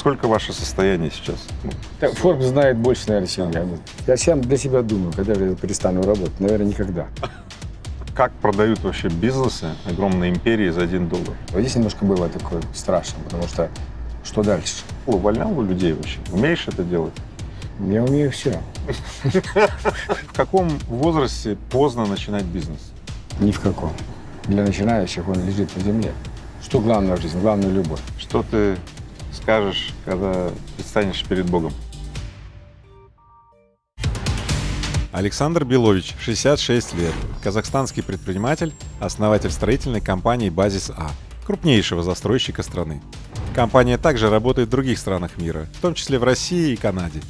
Сколько ваше состояние сейчас? Так, Forbes знает больше, наверное, чем я. Я сам для себя думаю, когда я перестану работать. Наверное, никогда. Как продают вообще бизнесы, огромные империи за один доллар? Вот здесь немножко было такое страшно, потому что что дальше? Увольнял людей вообще? Умеешь это делать? Я умею все. В каком возрасте поздно начинать бизнес? Ни в каком. Для начинающих он лежит на земле. Что главное в жизни? Главное – любовь. Что ты скажешь, когда предстанешь перед Богом? Александр Белович, 66 лет, казахстанский предприниматель, основатель строительной компании «Базис А», крупнейшего застройщика страны. Компания также работает в других странах мира, в том числе в России и Канаде.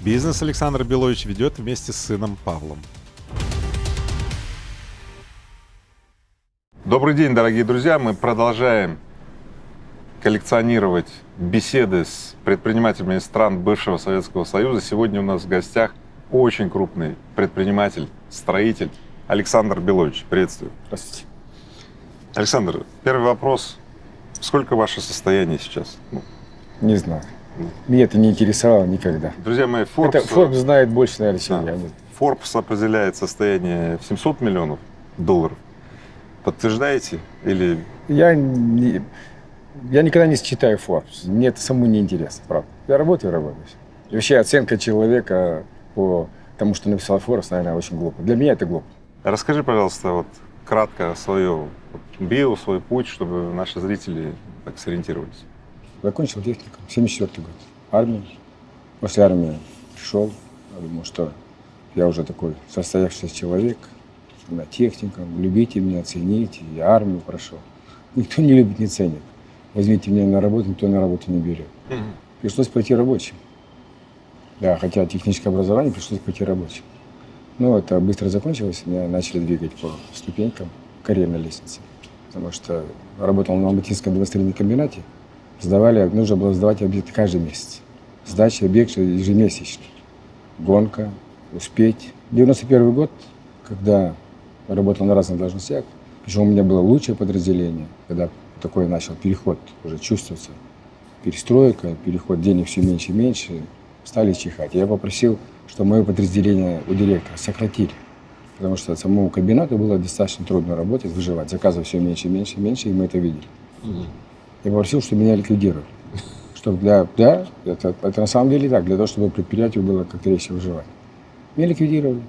Бизнес Александр Белович ведет вместе с сыном Павлом. Добрый день, дорогие друзья! Мы продолжаем коллекционировать беседы с предпринимателями из стран бывшего Советского Союза. Сегодня у нас в гостях очень крупный предприниматель, строитель Александр Белович. Приветствую. Здравствуйте. Александр, первый вопрос. Сколько ваше состояние сейчас? Ну, Не знаю. Меня это не интересовало никогда. друзья мои, Forbes, Это Forbes знает больше, наверное, чем Да. я. Forbes определяет состояние в 700 миллионов долларов. Подтверждаете? Или Я, не- я никогда не читаю Forbes. Мне это самому не интересно, правда. Я работаю, работаю. И вообще оценка человека по тому, что написал Forbes, наверное, очень глупо. Для меня это глупо. расскажи, пожалуйста, вот кратко вот, био, свой путь, чтобы наши зрители так сориентировались. Закончил техникум, 74 год. Армия. После армии пришел. Я думал, что я уже такой состоявшийся человек. На техникум, любите меня, цените. Я армию прошел. Никто не любит, не ценит. Возьмите меня на работу, никто на работу не берет. Пришлось пойти рабочим. Да, хотя техническое образование, пришлось пойти рабочим. Но это быстро закончилось, меня начали двигать по ступенькам карьерной лестницы. Потому что работал на Алматинском демонстрационном комбинате, сдавали, нужно было сдавать объект каждый месяц. Сдача объекта ежемесячно. Гонка, успеть. 91 год, когда работал на разных должностях, причем у меня было лучшее подразделение, когда такой начал переход уже чувствоваться, перестройка, переход денег все меньше и меньше, стали чихать. Я попросил, чтобы мое подразделение у директора сократили, потому что самому комбинату было достаточно трудно работать, выживать. Заказов все меньше и меньше и меньше, и мы это видели. Я попросил, чтобы меня ликвидировали. Чтобы для, да, это, это на самом деле так, для того, чтобы предприятию было как-то легче выживать. Меня ликвидировали.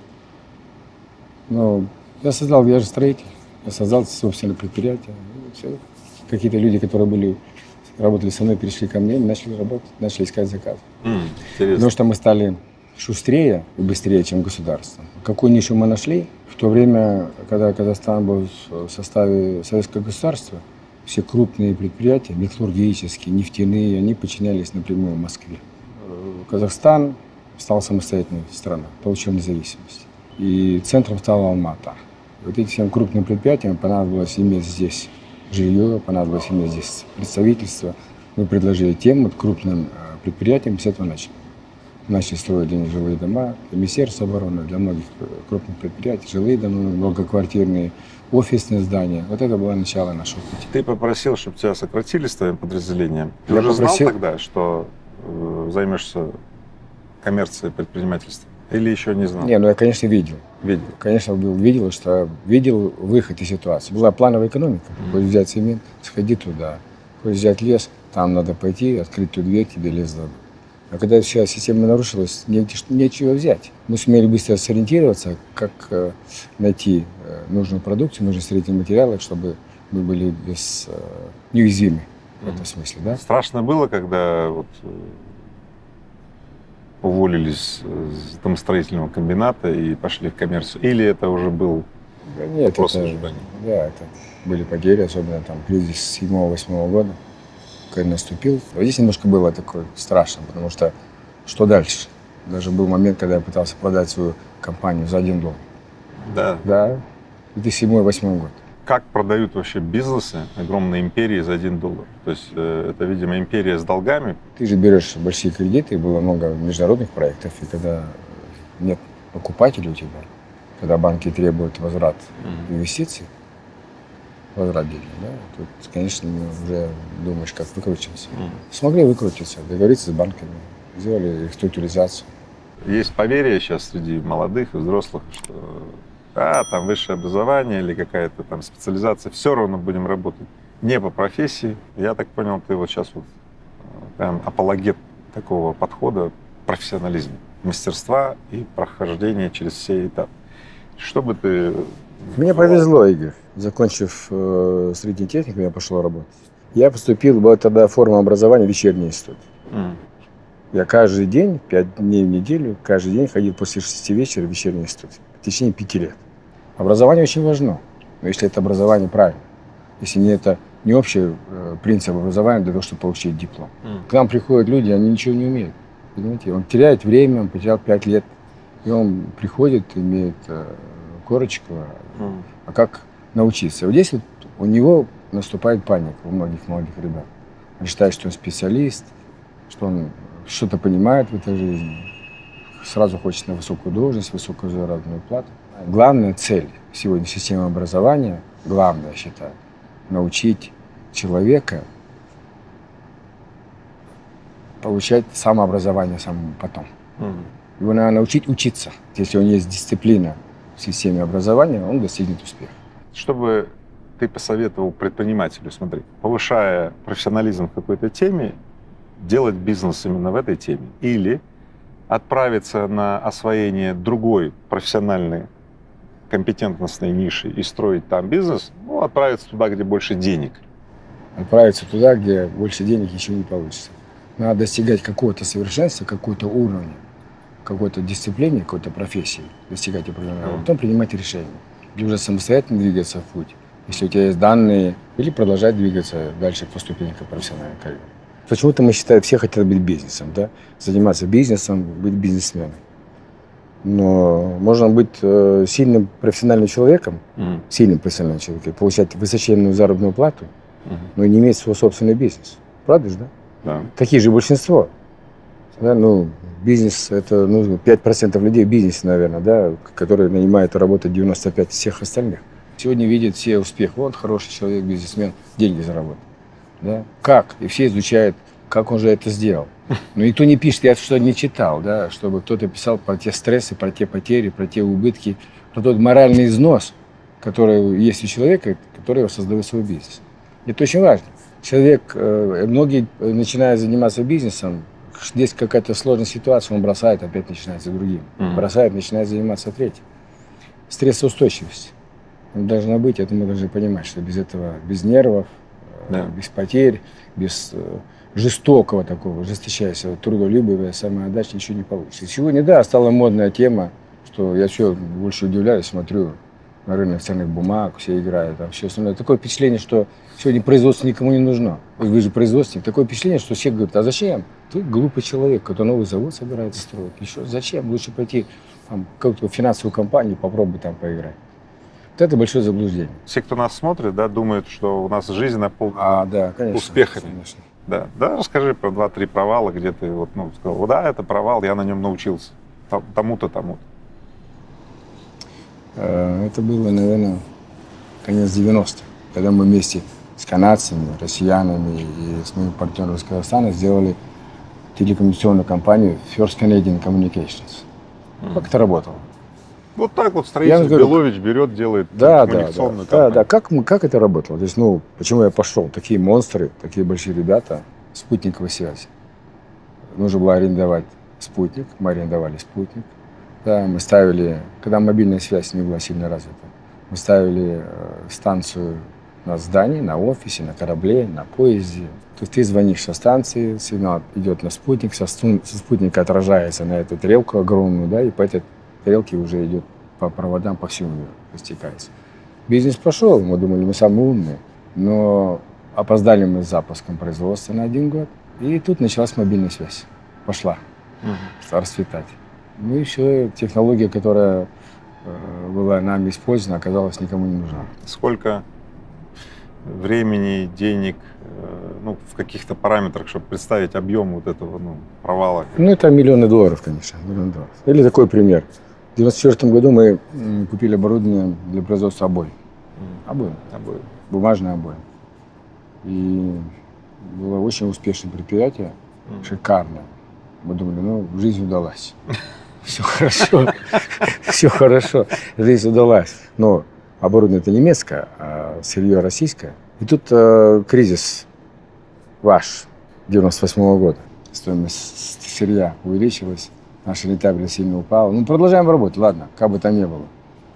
Но я создал, я же строитель, я создал собственное предприятие. И всё. Какие-то люди, которые были, работали со мной, перешли ко мне, начали работать, начали искать заказ. Интересно. Потому что мы стали шустрее и быстрее, чем государство. Какую нишу мы нашли? В то время, когда Казахстан был в составе советского государства, все крупные предприятия, металлургические, нефтяные, они подчинялись напрямую Москве. Казахстан стал самостоятельной страной, получил независимость. И центром стала Алмата. Вот этим всем крупным предприятиям понадобилось иметь здесь жилье, понадобилось иметь здесь представительство. Мы предложили тем вот крупным э, предприятиям с этого начали. Начали строить для них жилые дома, для Министерства обороны, для многих э, крупных предприятий, жилые дома, многоквартирные, офисные здания. Вот это было начало нашего пути. Ты попросил, чтобы тебя сократили с твоим подразделением. Ты Я уже попросил- знал тогда, что э, займешься коммерцией, предпринимательством? Или еще не знал? Не, ну я, конечно, видел. Видел. Конечно, был, видел, что видел выход из ситуации. Была плановая экономика. Хочешь взять цемент, сходи туда. Хочешь взять лес, там надо пойти, открыть ту дверь, тебе лес дадут. А когда вся система нарушилась, негде, нечего взять. Мы сумели быстро сориентироваться, как э, найти э, нужную продукцию, нужные строительные материалы, чтобы мы были без, э, неуязвимы в этом смысле. Да? Страшно было, когда вот, э, уволились с домостроительного комбината и пошли в коммерцию? Или это уже был Да нет, Просто это, ожидание. да, это были потери, особенно там кризис 7-8 года, когда наступил. Вот здесь немножко было такое страшно, потому что что дальше? Даже был момент, когда я пытался продать свою компанию за один доллар. Да. Да, 2007-2008 год. Как продают вообще бизнесы, огромные империи за один доллар? То есть э, это, видимо, империя с долгами. Ты же берешь большие кредиты, было много международных проектов, и когда нет покупателей у тебя, когда банки требуют возврат инвестиций, возврат денег, да, тут, конечно, уже думаешь, как выкрутиться. Смогли выкрутиться, договориться с банками, сделали реструктуризацию. Есть поверье сейчас среди молодых и взрослых, что а, там высшее образование или какая-то там специализация, все равно будем работать не по профессии. Я так понял, ты вот сейчас вот э, прям апологет такого подхода профессионализма, мастерства и прохождения через все этапы. Что бы ты... Мне повезло, Игорь. Закончив э, средний техникум, я пошел работать. Я поступил, была тогда форма образования вечерний институт. М, Я каждый день, пять дней в неделю, каждый день ходил после шести вечера в вечерний институт. В течение пяти лет. Образование очень важно, но если это образование правильно. Если не это не общий э, принцип образования для того, чтобы получить диплом. м, К нам приходят люди, они ничего не умеют. Понимаете? Он теряет время, он потерял пять лет. И он приходит, имеет э, корочку, м. а как научиться? Вот здесь вот у него наступает паника у многих молодых ребят. Он считает, что он специалист, что он что-то понимает в этой жизни. Сразу хочет на высокую должность, высокую заработную плату. Главная цель сегодня системы образования, главное, я считаю, научить человека получать самообразование самому потом. М. Его надо научить учиться. Если у него есть дисциплина в системе образования, он достигнет успеха. Чтобы ты посоветовал предпринимателю, смотри, повышая профессионализм в какой-то теме, делать бизнес именно в этой теме, или отправиться на освоение другой профессиональной компетентностной ниши и строить там бизнес, ну, отправиться туда, где больше денег. Отправиться туда, где больше денег еще не получится. Надо достигать какого-то совершенства, какого-то уровня, какой-то дисциплины, какой-то профессии, достигать определенного, а Мгм. потом принимать решения. Или уже самостоятельно двигаться в путь, если у тебя есть данные, или продолжать двигаться дальше по ступенькам профессиональной карьеры. Почему-то мы считаем, все хотят быть бизнесом, да? заниматься бизнесом, быть бизнесменом. Но можно быть э, сильным профессиональным человеком, Мгм. сильным профессиональным человеком, получать высоченную заработную плату, Мгм. но не иметь свой собственный бизнес. Правда же, да? Да. Такие же большинство. Да, ну, бизнес, это ну, 5% людей в бизнесе, наверное, да, которые нанимают и работают 95 всех остальных. Сегодня видят все успех. Вот хороший человек, бизнесмен, деньги заработал. Да? Как? И все изучают, как он же это сделал. Но никто не пишет, я что не читал, да, чтобы кто-то писал про те стрессы, про те потери, про те убытки, про тот моральный износ, который есть у человека, который его создает свой бизнес. Это очень важно. Человек, э, многие э, начинают заниматься бизнесом, здесь какая-то сложная ситуация, он бросает, опять начинается другим. Мгм. Бросает, начинает заниматься третьим. Стрессоустойчивость. Она должна быть, это мы должны понимать, что без этого, без нервов, э, Да. без потерь, без жестокого такого, жесточайшего, трудолюбивого, самоотдачи ничего не получится. Сегодня, да, стала модная тема, что я все больше удивляюсь, смотрю на рынок ценных бумаг, все играют, там все остальное. Такое впечатление, что сегодня производство никому не нужно. Вы же производственник. Такое впечатление, что все говорят, а зачем? Ты глупый человек, который новый завод собирается строить. Еще зачем? Лучше пойти там, в какую-то финансовую компанию, попробуй там поиграть. Это большое заблуждение. Все, кто нас смотрит, да, думают, что у нас жизнь наполнена А, да, конечно. Успехами. Конечно. Да, да, расскажи про два-три провала, где ты вот, ну, сказал, «Вот да, это провал, я на нем научился. Тому-то, тому-то. Э, Это было, наверное, конец 90-х, когда мы вместе с канадцами, россиянами и с моим партнером из Казахстана сделали телекоммуникационную компанию First Canadian Communications. Как это работало? Вот так вот строитель Я говорю, Белович берет, делает Да, да, да, да, да. Как, мы, как это работало? То есть, ну, почему я пошел? Такие монстры, такие большие ребята, спутниковая связь. Нужно было арендовать спутник, мы арендовали спутник. Да, мы ставили, когда мобильная связь не была сильно развита, мы ставили э, станцию на здании, на офисе, на корабле, на поезде. То есть ты звонишь со станции, сигнал идет на спутник, со, со спутника отражается на эту тарелку огромную, да, и по этой тарелке уже идет по проводам по всему миру, растекается. Бизнес пошел, мы думали, мы самые умные, но опоздали мы с запуском производства на один год, и тут началась мобильная связь, пошла Мгм. расцветать. Ну и все, технология, которая э, была нами использована, оказалась никому не нужна. Сколько времени, денег, э, ну, в каких-то параметрах, чтобы представить объем вот этого ну, провала? Ну, это миллионы долларов, конечно, миллионы долларов. Или такой пример. В 1994 году мы купили оборудование для производства обоев. Мгм. Обоим. Обоим. Бумажные обоим. И было очень успешное предприятие, шикарное. Мы думали, ну, жизнь удалась. Все хорошо, все хорошо, жизнь удалась. Но оборудование это немецкое, а сырье российское. И тут э, кризис ваш 98 года. Стоимость сырья увеличилась, наша рентабельность сильно упала. Ну, продолжаем работать, ладно, как бы там ни было.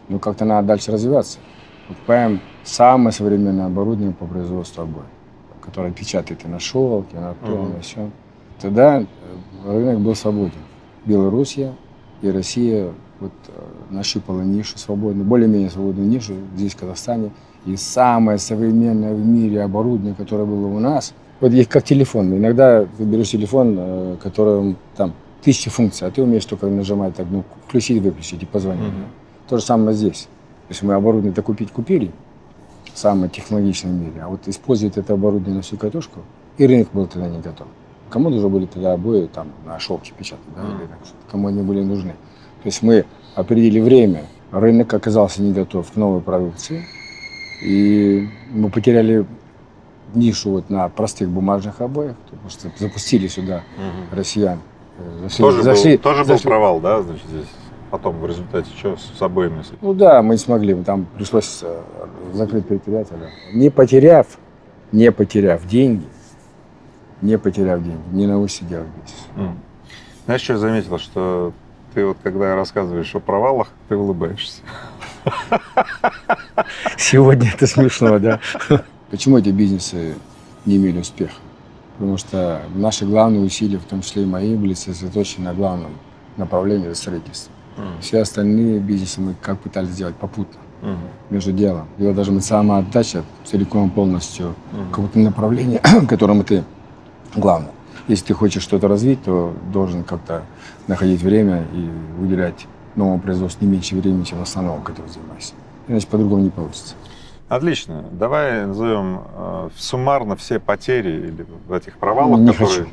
Но как-то надо дальше развиваться. Покупаем самое современное оборудование по производству обоев, которое печатает и на шелке, и на том, Мгм. и на всем. Тогда э, рынок был свободен. Белоруссия и Россия вот, э, нащупала нишу свободную, более-менее свободную нишу здесь, в Казахстане. И самое современное в мире оборудование, которое было у нас, вот есть как телефон. Иногда ты берешь телефон, э, которым там тысячи функций, а ты умеешь только нажимать так, ну, включить, выключить и позвонить. Мгм. То же самое здесь. То есть мы оборудование-то купить купили, самое технологичное в мире, а вот использовать это оборудование на всю катушку, и рынок был тогда не готов. Кому нужны были тогда обои там на шелке печатать, да, или так, кому они были нужны. То есть мы определили время, рынок оказался не готов к новой продукции, и мы потеряли нишу вот на простых бумажных обоях, потому что запустили сюда Мгм. россиян. Зашли, Тоже, зашли- был, тоже был зашли- провал, да, значит, здесь? Потом в результате что с, обоими? Ну да, мы не смогли, там пришлось э, закрыть предприятие. да. Не потеряв, не потеряв деньги, не потеряв деньги, не научишься делать бизнес. М. Знаешь, что я заметил, что ты вот когда рассказываешь о провалах, ты улыбаешься. Сегодня это смешно, да. Почему эти бизнесы не имели успеха? Потому что наши главные усилия, в том числе и мои, были сосредоточены на главном направлении это строительство. М. Все остальные бизнесы мы как пытались сделать попутно, Мгм. между делом. И вот даже мы самоотдача целиком полностью Мгм. какого-то направления, которому ты главное. Если ты хочешь что-то развить, то должен как-то находить время и уделять новому производству не меньше времени, чем основному, которым занимаешься. Иначе по-другому не получится. Отлично. Давай назовем э, суммарно все потери или в этих провалах, Не которые... хочу.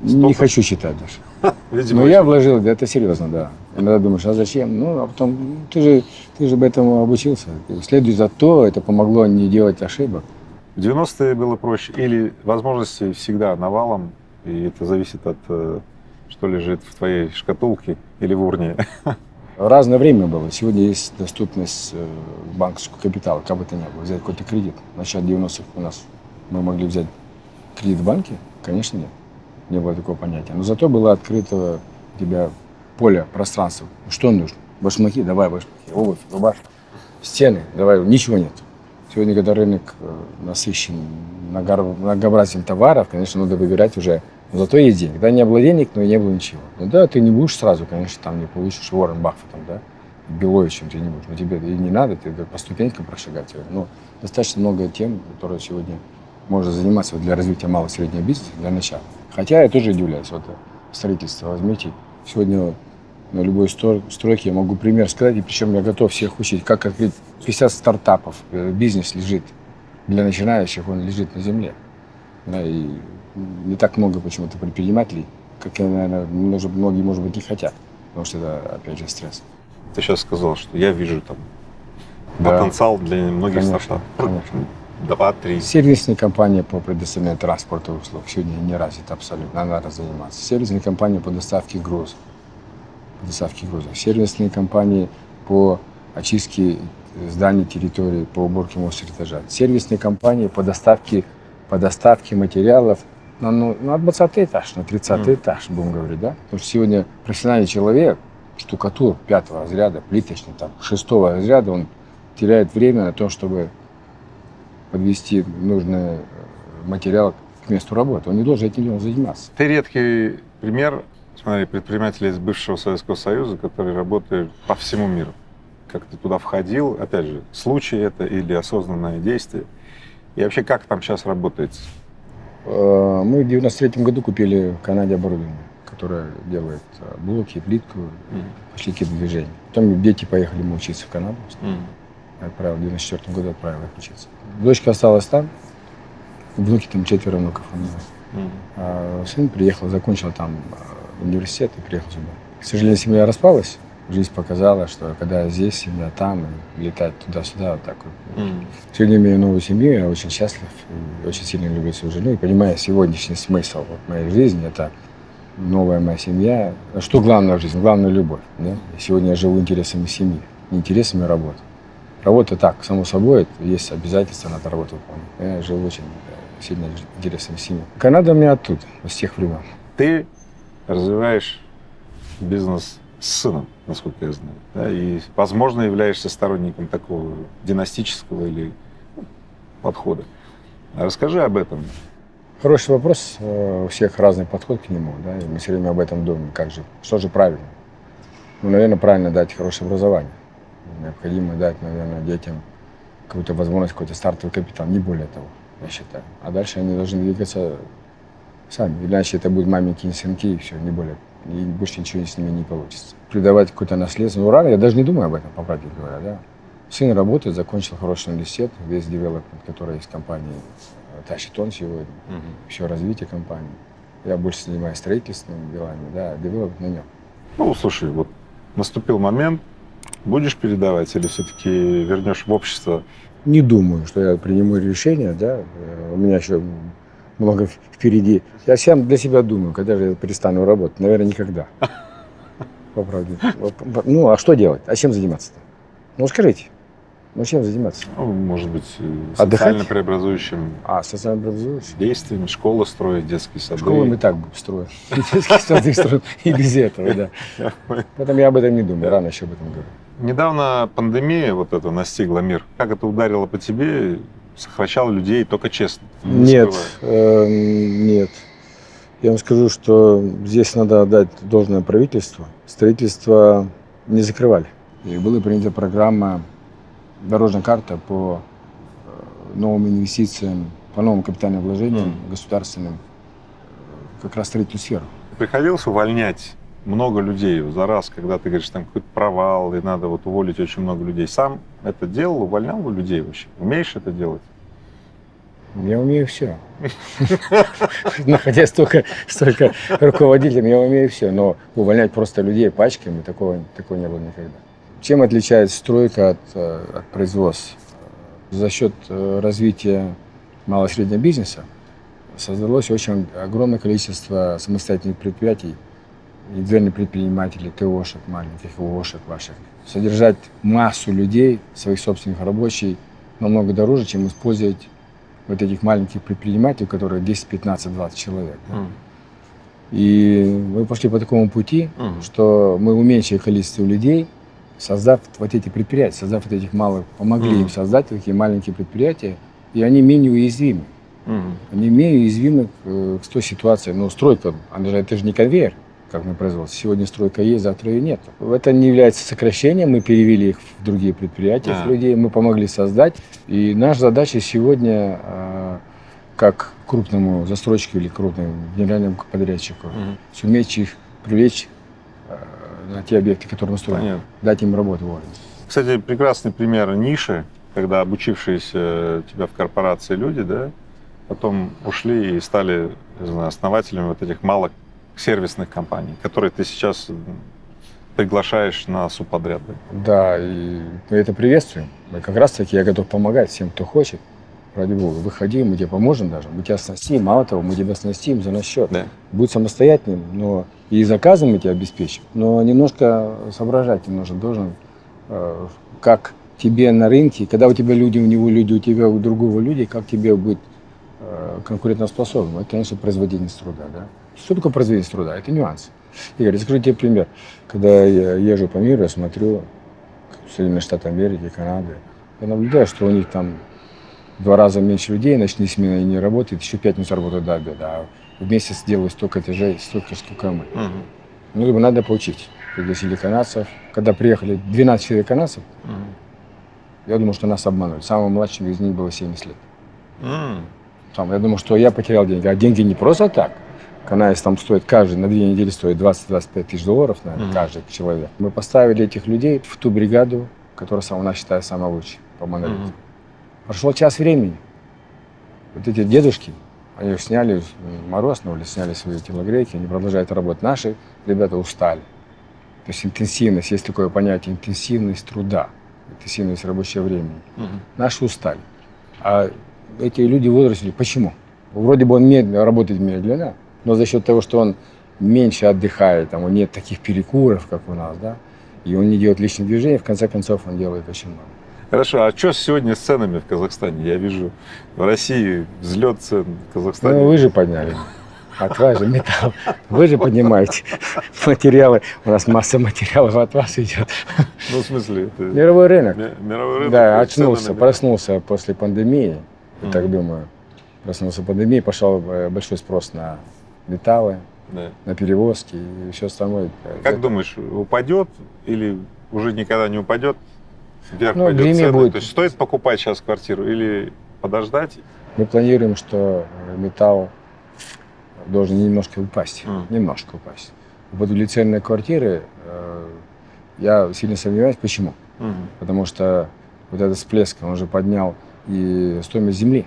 Не Столько? хочу считать даже. Видимо, Но я очень- вложил, да, это серьезно, да. Иногда думаешь, а зачем? Ну, а потом, ну, ты же, ты же бы этому обучился. Следуй за то, это помогло не делать ошибок. В 90-е было проще, или возможности всегда навалом, и это зависит от, э, что лежит в твоей шкатулке или в урне. Разное время было. Сегодня есть доступность э, банковского капитала, как бы то ни было, взять какой-то кредит. Начале 90-х у нас мы могли взять кредит в банке? Конечно, нет. Не было такого понятия. Но зато было открыто у тебя поле, пространство. Что нужно? Башмаки, давай башмаки, обувь, рубашка. Стены, давай, ничего нет. Сегодня, когда рынок э, насыщен многообразием товаров, конечно, надо выбирать уже. Зато есть деньги. Да, не было денег, но и не было ничего. Ну да, ты не будешь сразу, конечно, там не получишь Уоррен Баффетом, да, Беловичем ты не будешь. Но тебе и не надо, ты по ступенькам прошагать. Но достаточно много тем, которые сегодня можно заниматься вот для развития малого и среднего бизнеса, для начала. Хотя я тоже удивляюсь. Вот строительство возьмите. Сегодня на любой стройке я могу пример сказать, и причем я готов всех учить, как открыть 50 стартапов. Э, Бизнес лежит для начинающих, он лежит на земле. Да, и не так много почему-то предпринимателей, как, наверное, может, многие, может быть, не хотят. Потому что это, опять же, стресс. Ты сейчас сказал, что я вижу там Да. потенциал для многих Конечно, стартапов. конечно. Два-три. Сервисная компания по предоставлению транспорта и услуг сегодня не развита абсолютно, она надо заниматься. Сервисная компания по доставке грузов, по доставке грузов. Сервисные компании по очистке зданий, территории, по уборке мусора этажа. Сервисные компании по доставке, по доставке материалов на, ну, на 20 этаж, на 30 Мгм. этаж, будем говорить, да? Потому что сегодня профессиональный человек, штукатур пятого разряда, плиточный, там, шестого разряда, он теряет время на то, чтобы подвести нужный э, материал к месту работы. Он не должен этим заниматься. Ты редкий пример, смотри, предпринимателя из бывшего Советского Союза, который работает по всему миру. Как ты туда входил, опять же, случай это или осознанное действие. И вообще, как там сейчас работает? Э, Мы в 93 году купили в Канаде оборудование, которое делает э, блоки, плитку, пошли какие-то движения. Потом дети поехали мы учиться в Канаду. Отправил в 94 году отправил их учиться. Дочка осталась там, внуки там четверо внуков у меня. А сын приехал, закончил там э, университет и приехал сюда. К сожалению, семья распалась, Жизнь показала, что когда я здесь, семья там, и летать туда-сюда, вот так вот. Мгм. Сегодня имею новую семью, я очень счастлив, очень сильно люблю свою жену, и понимаю сегодняшний смысл вот моей жизни, это новая моя семья. Что главное в жизни? Главное – любовь. Да? И сегодня я живу интересами семьи, не интересами работы. Работа так, само собой, есть обязательства, надо работу выполнять. Я живу очень э, сильно интересами семьи. Канада у меня оттуда, с тех времен. Ты развиваешь бизнес с сыном, насколько я знаю, да, и, возможно, являешься сторонником такого династического или ну, подхода. Расскажи об этом. Хороший вопрос. Э, У всех разный подход к нему, да, и мы все время об этом думаем, как же, что же правильно. Ну, наверное, правильно дать хорошее образование. Необходимо дать, наверное, детям какую-то возможность, какой-то стартовый капитал, не более того, я считаю. А дальше они должны двигаться сами. Иначе это будут маменькие сынки, и все, не более. И больше ничего с ними не получится. Придавать какое-то наследство. Ну, рано, я даже не думаю об этом, по правде говоря, да. Сын работает, закончил хороший университет, весь девелопмент, который в компании, э, тащит он сегодня все развитие компании. Я больше занимаюсь строительственными делами, да, девелопмент на нем. Ну, слушай, вот наступил момент, будешь передавать или все-таки вернешь в общество? Не думаю, что я приму решение, да, э, у меня еще много впереди. Я сам для себя думаю, когда же я перестану работать, наверное, никогда. По правде. Ну, а что делать? А чем заниматься-то? Ну, скажите, ну, чем заниматься? Ну, может быть, э, Отдыхать? социально преобразующим А, социально действиями, школы строить, детские сады. Школы мы так строим. Детские сады строим и без этого, да. Поэтому я об этом не думаю, рано еще об этом говорю. Недавно пандемия вот эта настигла мир. Как это ударило по тебе? Сокращало людей только честно. не Нет, эм, нет. Я вам скажу, что здесь надо отдать должное правительству. Строительство не закрывали. И была принята программа, дорожная карта по э, новым инвестициям, по новым капитальным вложениям Мгм. государственным, э, как раз строительную сферу. Приходилось увольнять много людей за раз, когда ты говоришь, там какой-то провал, и надо вот уволить очень много людей. Сам это делал, увольнял людей вообще? Умеешь это делать? Я умею все. Находясь только, столько руководителем, я умею все. Но увольнять просто людей пачками, такого, такого не было никогда. Чем отличается стройка от, э, от производства? За счет э, развития малого и среднего бизнеса создалось очень огромное количество самостоятельных предприятий, индивидуальных предпринимателей, ТОшек маленьких, ООшек ваших. Содержать массу людей, своих собственных рабочих, намного дороже, чем использовать вот этих маленьких предпринимателей, у которых 10, 15, 20 человек. да. И мы пошли по такому пути, Мгм. что мы уменьшили количество людей, создав вот эти предприятия, создав вот этих малых, помогли Мгм. им создать такие маленькие предприятия, и они менее уязвимы. Мгм. Они менее уязвимы к, э, к той ситуации. Ну, стройка, она же, это же не конвейер, как на производстве. Сегодня стройка есть, завтра ее нет. Это не является сокращением, мы перевели их в другие предприятия, А. этих людей, мы помогли создать. И наша задача сегодня, э, как крупному застройщику или крупному генеральному подрядчику, Мгм. суметь их привлечь э, на те объекты, которые мы строим, Понятно. дать им работу вовремя. Кстати, прекрасный пример ниши, когда обучившиеся тебя в корпорации люди, да, потом ушли и стали не знаю, основателями вот этих малых сервисных компаний, которые ты сейчас приглашаешь на субподряд. да? И мы это приветствуем. Мы как раз таки, я готов помогать всем, кто хочет. Ради бога, выходи, мы тебе поможем даже. Мы тебя оснастим, мало того, мы тебя оснастим за наш счет. Да. Будь самостоятельным, но и заказом мы тебя обеспечим. Но немножко соображать ты нужно должен, э, как тебе на рынке, когда у тебя люди, у него люди, у тебя у другого люди, как тебе быть конкурентоспособным. Это, конечно, производительность труда. Да? Что такое производительность труда? Это нюанс. Игорь, я скажу тебе пример. Когда я езжу по миру, я смотрю Соединенные Штаты Америки, Канады, я наблюдаю, что у них там два раза меньше людей, ночные смены не работают, еще пятницу работают до обеда, а в месяц делают столько этажей, столько, сколько мы. Мгм. Ну, либо надо поучить. Пригласили канадцев. Когда приехали 12 человек канадцев, Мгм. я думал, что нас обманули. Самым младшим из них было 70 лет. М. Там, я думал, что я потерял деньги. А деньги не просто так. Канадец там стоит каждый, на две недели стоит 20-25 тысяч долларов, наверное, Мгм. каждый человек. Мы поставили этих людей в ту бригаду, которая у нас считаю самая лучшая по монолиту. Мгм. Прошел час времени. Вот эти дедушки, они их сняли, мороз на улице, сняли свои телогрейки, они продолжают работать. Наши ребята устали. То есть интенсивность, есть такое понятие интенсивность труда, интенсивность рабочего времени. Мгм. Наши устали. А эти люди в возрасте, почему? Вроде бы он медленно, работает медленно, но за счет того, что он меньше отдыхает, там, нет таких перекуров, как у нас, да, и он не делает лишних движений, в конце концов он делает очень много. Хорошо, а что сегодня с ценами в Казахстане? Я вижу в России взлет цен, в Казахстане. Ну, вы же подняли. От вас же металл. Вы же поднимаете материалы. У нас масса материалов от вас идет. Ну, в смысле, это Мировой рынок. ми- мировой рынок. Да, очнулся, проснулся после пандемии, я Мгм. так думаю. Проснулся пандемии, пошел э, большой спрос на металлы, Да. на перевозки и все остальное. Как Это- думаешь, упадет или уже никогда не упадет? Вверх Ну, пойдет цены? будет. То есть стоит покупать сейчас квартиру или подождать? Мы планируем, что э, металл должен немножко упасть. Мгм. Немножко упасть. Вот для ценной квартиры э, я сильно сомневаюсь. Почему? Мгм. Потому что вот этот всплеск, он уже поднял и стоимость земли.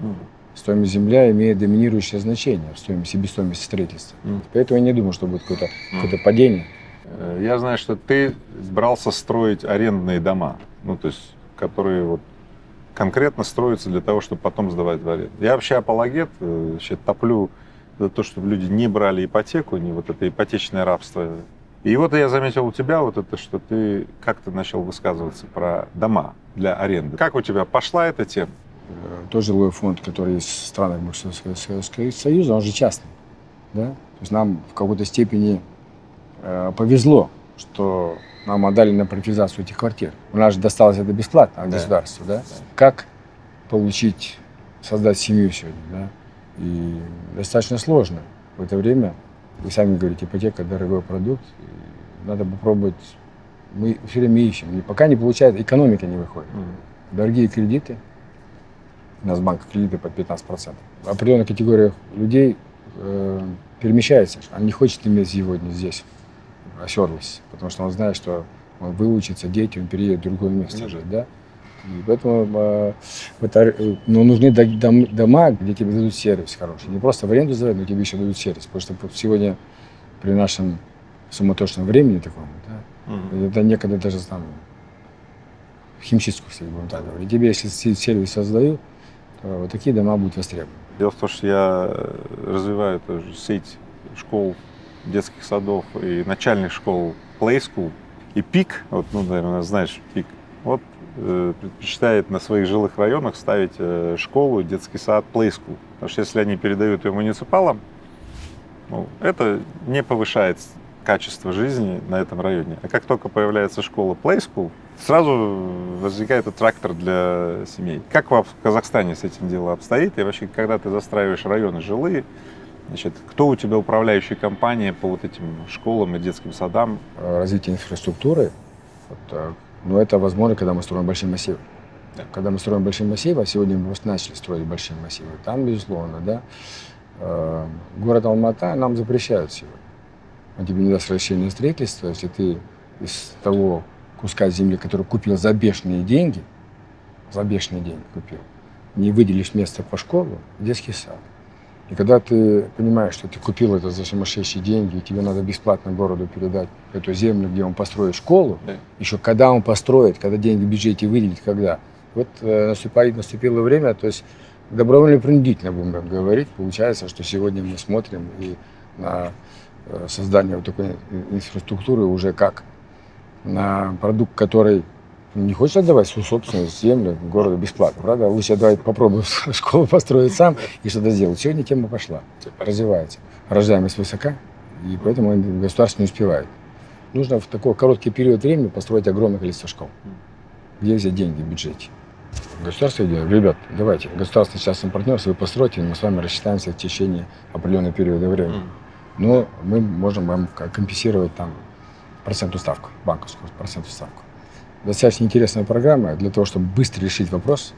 Мгм. Стоимость земля имеет доминирующее значение в стоимости, себестоимости строительства. Мгм. Поэтому я не думаю, что будет какое-то какое падение. Э, Я знаю, что ты брался строить арендные дома, ну, то есть, которые вот конкретно строятся для того, чтобы потом сдавать в аренду. Я вообще апологет, э, вообще топлю за то, чтобы люди не брали ипотеку, не вот это ипотечное рабство. И вот я заметил у тебя вот это, что ты как-то начал высказываться про дома для аренды. Как у тебя пошла эта тема? Э, Тот жилой фонд, который есть в странах Советского Союза, он же частный. Да? То есть нам в какой-то степени э, повезло, что нам отдали на приватизацию этих квартир. У нас же досталось это бесплатно от Да. государства. Да? Как получить, создать семью сегодня? Да? И достаточно сложно в это время. Вы сами говорите, ипотека – дорогой продукт. Надо попробовать. Мы все время ищем. И пока не получается, экономика не выходит. Дорогие кредиты. У нас банк кредиты под 15%. В определенных категориях людей э, перемещается. Он не хочет иметь сегодня здесь оседлость, потому что он знает, что он выучится, дети, он переедет в другое место Ну жить, да? И поэтому это, э, ну, нужны до- дом- дома, где тебе дадут сервис хороший. Не просто в аренду сдавать, но тебе еще дадут сервис. Потому что сегодня при нашем суматошном времени таком, да, Мгм. это некогда даже там химчистку, если будем так говорить. Тебе, если се- сервис создают, то вот такие дома будут востребованы. Дело в том, что я э, развиваю тоже сеть школ, детских садов и начальных школ Play School. И ПИК, вот, ну, наверное, знаешь, ПИК, вот предпочитает на своих жилых районах ставить э, школу, детский сад School. Потому что если они передают ее муниципалам, ну, это не повышает качество жизни на этом районе. А как только появляется школа Play сразу возникает трактор для семей. Как в Казахстане с этим дело обстоит? И вообще, когда ты застраиваешь районы жилые, значит, кто у тебя управляющая компания по вот этим школам и детским садам? Э, Развитие инфраструктуры, вот, ну, это возможно, когда мы строим большие массивы. Да. Когда мы строим большие массивы, а сегодня мы просто начали строить большие массивы, там, безусловно, да, э, город Алмата нам запрещают сегодня. Он тебе не даст разрешения на строительство, если ты из того куска земли, который купил за бешеные деньги, за бешеные деньги купил, не выделишь место по школу, детский сад. И когда ты понимаешь, что ты купил это за сумасшедшие деньги, и тебе надо бесплатно городу передать эту землю, где он построит школу, Да. еще когда он построит, когда деньги в бюджете выделит, когда. Вот э, наступает, наступило время, то есть добровольно-принудительно будем так говорить. Получается, что сегодня мы смотрим и на э, создание вот такой ин- инфраструктуры уже как на продукт, который не хочешь отдавать свою собственность, землю городу бесплатно, правда? Лучше давай попробую школу построить сам и что-то сделать. Сегодня тема пошла, развивается. Рождаемость высока, и поэтому государство не успевает. Нужно в такой короткий период времени построить огромное количество школ. Где взять деньги в бюджете? Государство идет, ребят, давайте, государство частный партнерство, вы постройте, мы с вами рассчитаемся в течение определенного периода времени. Но мы можем вам компенсировать там процентную ставку, банковскую процентную ставку. Достаточно интересная программа для того, чтобы быстро решить вопрос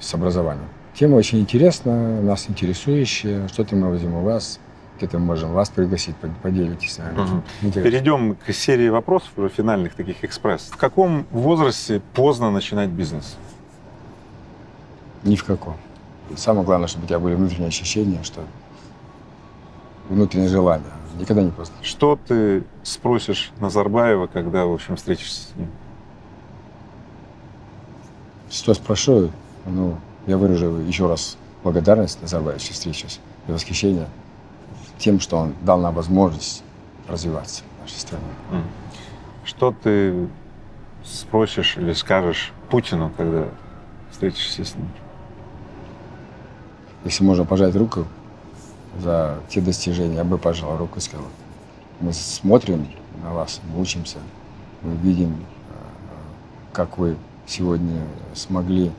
с образованием. Тема очень интересная, нас интересующая. Что-то мы возьмем у вас, где-то мы можем вас пригласить, под- поделитесь с нами. Интересно. Перейдем к серии вопросов, уже финальных таких экспресс. В каком возрасте поздно начинать бизнес? Ни в каком. Самое главное, чтобы у тебя были внутренние ощущения, что внутреннее желание. Никогда не поздно. Что ты спросишь Назарбаева, когда, в общем, встретишься с ним? Что спрошу, ну, я выражу еще раз благодарность Назарбаевичу встречусь и восхищение тем, что он дал нам возможность развиваться в нашей стране. Что ты спросишь или скажешь Путину, когда встретишься с ним? Если можно пожать руку за те достижения, я бы пожал руку и сказал, мы смотрим на вас, мы учимся, мы видим, э, как вы сегодня смогли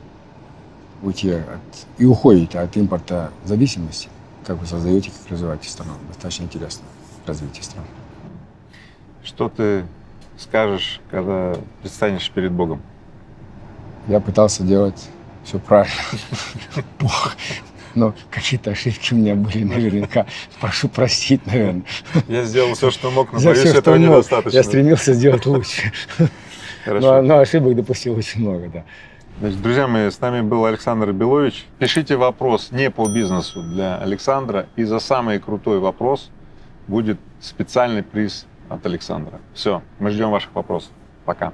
уйти от, и уходите от импорта зависимости, как вы создаете, как развиваете страну. Достаточно интересно развитие страны. Что ты скажешь, когда предстанешь перед Богом? Я пытался делать все правильно. Плохо. Но какие-то ошибки у меня были наверняка. Прошу простить, наверное. Я сделал все, что мог, но боюсь, этого недостаточно. Я стремился сделать лучше. Хорошо. Но, но ошибок допустил очень много, да. Значит, друзья мои, с нами был Александр Белович. Пишите вопрос не по бизнесу для Александра, и за самый крутой вопрос будет специальный приз от Александра. Все, мы ждем ваших вопросов. Пока.